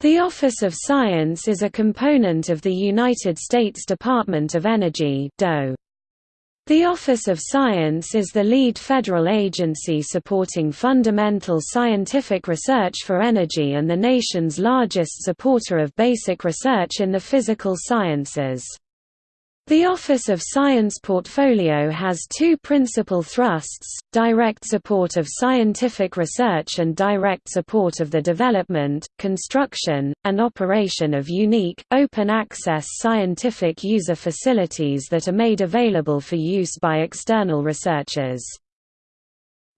The Office of Science is a component of the United States Department of Energy DOE. The Office of Science is the lead federal agency supporting fundamental scientific research for energy and the nation's largest supporter of basic research in the physical sciences. The Office of Science portfolio has two principal thrusts, direct support of scientific research and direct support of the development, construction, and operation of unique, open-access scientific user facilities that are made available for use by external researchers.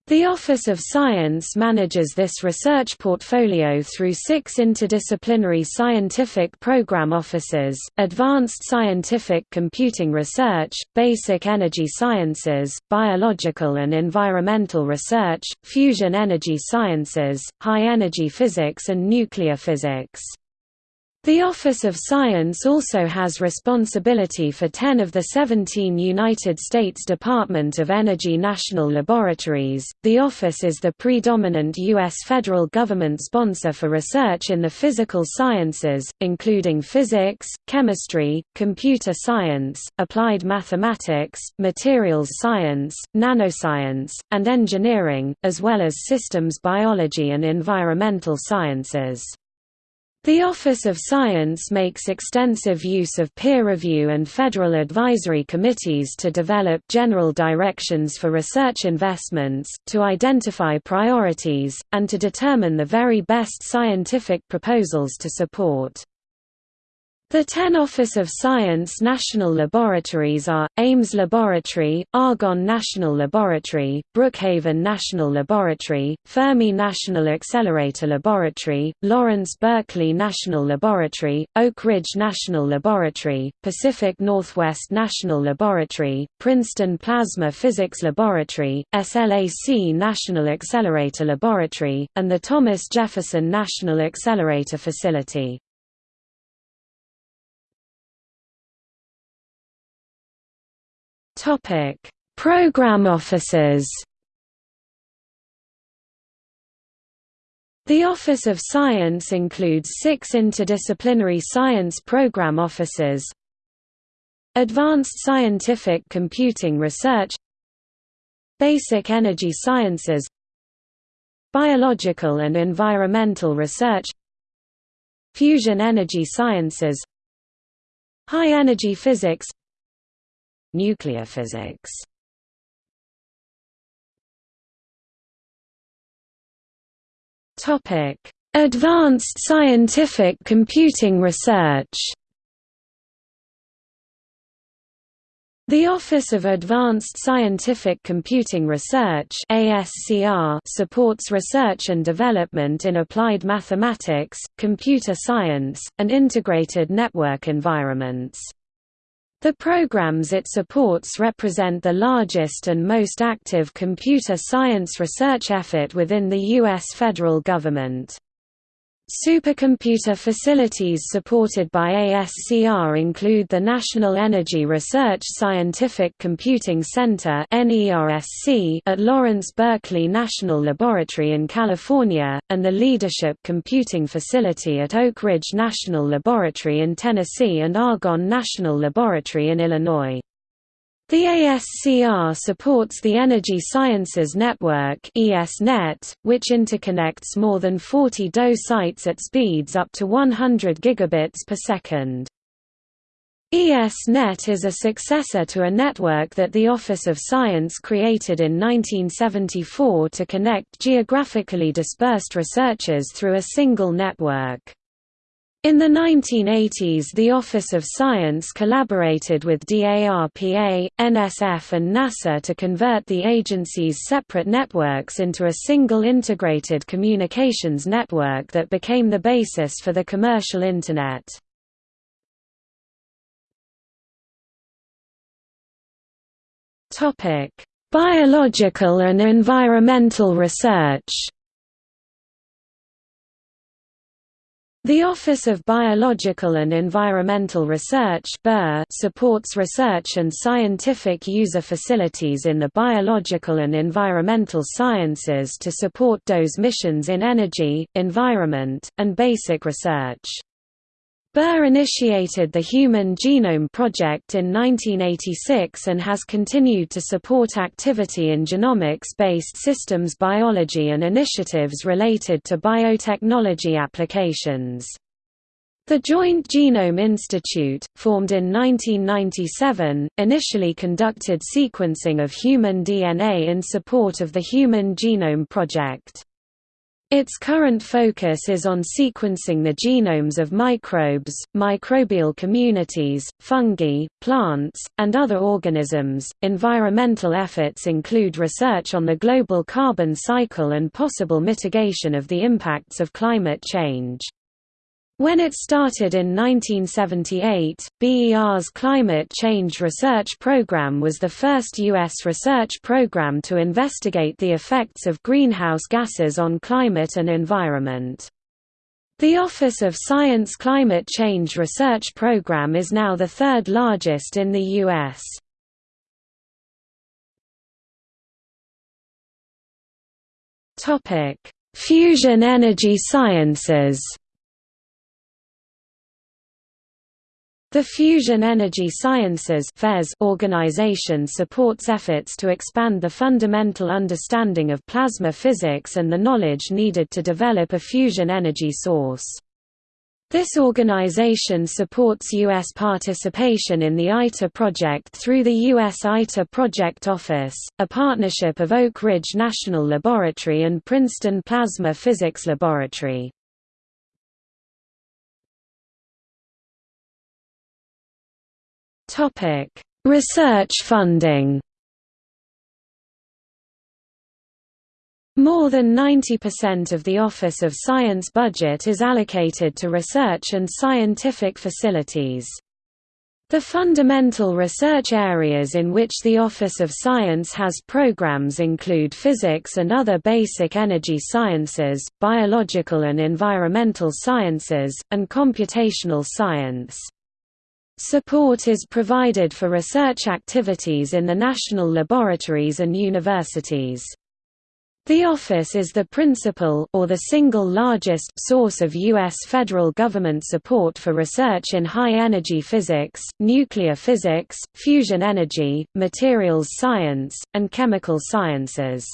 The Office of Science manages this research portfolio through six interdisciplinary scientific program offices, Advanced Scientific Computing Research, Basic Energy Sciences, Biological and Environmental Research, Fusion Energy Sciences, High Energy Physics and Nuclear Physics. The Office of Science also has responsibility for 10 of the 17 United States Department of Energy national laboratories. The office is the predominant U.S. federal government sponsor for research in the physical sciences, including physics, chemistry, computer science, applied mathematics, materials science, nanoscience, and engineering, as well as systems biology and environmental sciences. The Office of Science makes extensive use of peer review and federal advisory committees to develop general directions for research investments, to identify priorities, and to determine the very best scientific proposals to support. The ten Office of Science national laboratories are, Ames Laboratory, Argonne National Laboratory, Brookhaven National Laboratory, Fermi National Accelerator Laboratory, Lawrence Berkeley National Laboratory, Oak Ridge National Laboratory, Pacific Northwest National Laboratory, Princeton Plasma Physics Laboratory, SLAC National Accelerator Laboratory, and the Thomas Jefferson National Accelerator Facility. Topic: Program offices. The Office of Science includes six interdisciplinary science program offices Advanced Scientific Computing Research Basic Energy Sciences Biological and Environmental Research Fusion Energy Sciences High Energy Physics Nuclear physics Advanced scientific computing research. The Office of Advanced Scientific Computing Research (ASCR) supports research and development in applied mathematics, computer science, and integrated network environments. The programs it supports represent the largest and most active computer science research effort within the U.S. federal government. Supercomputer facilities supported by ASCR include the National Energy Research Scientific Computing Center at Lawrence Berkeley National Laboratory in California, and the Leadership Computing Facility at Oak Ridge National Laboratory in Tennessee and Argonne National Laboratory in Illinois. The ASCR supports the Energy Sciences Network ESNet, which interconnects more than 40 DOE sites at speeds up to 100 gigabits per second. ESNet is a successor to a network that the Office of Science created in 1974 to connect geographically dispersed researchers through a single network. In the 1980s the Office of Science collaborated with DARPA, NSF and NASA to convert the agency's separate networks into a single integrated communications network that became the basis for the commercial Internet. Biological and environmental research The Office of Biological and Environmental Research supports research and scientific user facilities in the biological and environmental sciences to support DOE's missions in energy, environment, and basic research. BER initiated the Human Genome Project in 1986 and has continued to support activity in genomics-based systems biology and initiatives related to biotechnology applications. The Joint Genome Institute, formed in 1997, initially conducted sequencing of human DNA in support of the Human Genome Project. Its current focus is on sequencing the genomes of microbes, microbial communities, fungi, plants, and other organisms. Environmental efforts include research on the global carbon cycle and possible mitigation of the impacts of climate change. When it started in 1978, BER's Climate Change Research Program was the first U.S. research program to investigate the effects of greenhouse gases on climate and environment. The Office of Science Climate Change Research Program is now the third largest in the U.S. Fusion energy sciences The Fusion Energy Sciences organization supports efforts to expand the fundamental understanding of plasma physics and the knowledge needed to develop a fusion energy source. This organization supports U.S. participation in the ITER project through the U.S. ITER Project Office, a partnership of Oak Ridge National Laboratory and Princeton Plasma Physics Laboratory. Topic: Research funding. More than 90% of the Office of Science budget is allocated to research and scientific facilities. The fundamental research areas in which the Office of Science has programs include physics and other basic energy sciences, biological and environmental sciences, and computational science. Support is provided for research activities in the national laboratories and universities. The office is the principal or the single largest source of U.S. federal government support for research in high-energy physics, nuclear physics, fusion energy, materials science, and chemical sciences.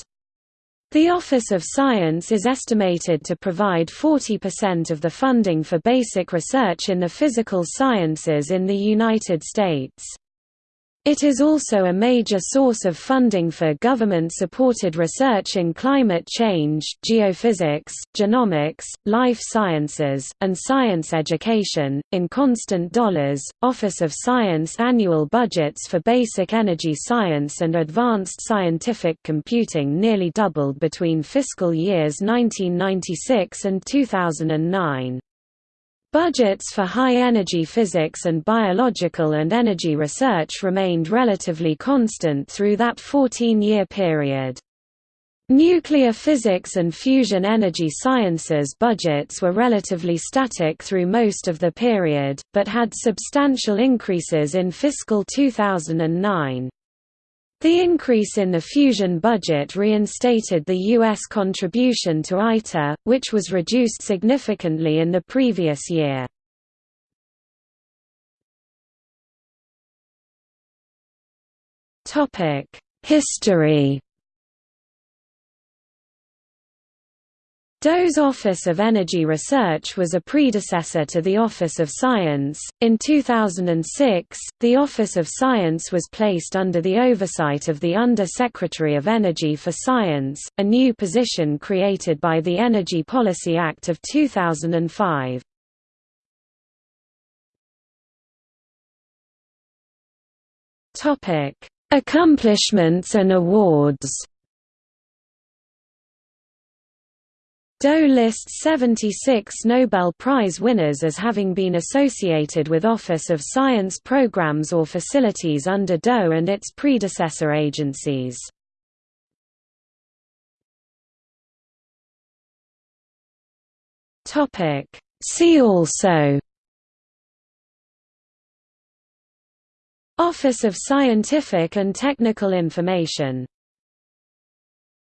The Office of Science is estimated to provide 40% of the funding for basic research in the physical sciences in the United States. It is also a major source of funding for government-supported research in climate change, geophysics, genomics, life sciences, and science education. In constant dollars, Office of Science annual budgets for basic energy science and advanced scientific computing nearly doubled between fiscal years 1996 and 2009. Budgets for high-energy physics and biological and energy research remained relatively constant through that 14-year period. Nuclear physics and fusion energy sciences budgets were relatively static through most of the period, but had substantial increases in fiscal 2009. The increase in the fusion budget reinstated the U.S. contribution to ITER, which was reduced significantly in the previous year. History DOE's Office of Energy Research was a predecessor to the Office of Science. In 2006, the Office of Science was placed under the oversight of the Under-Secretary of Energy for Science, a new position created by the Energy Policy Act of 2005. Topic: Accomplishments and awards. DOE lists 76 Nobel Prize winners as having been associated with Office of Science programs or facilities under DOE and its predecessor agencies. See also Office of Scientific and Technical Information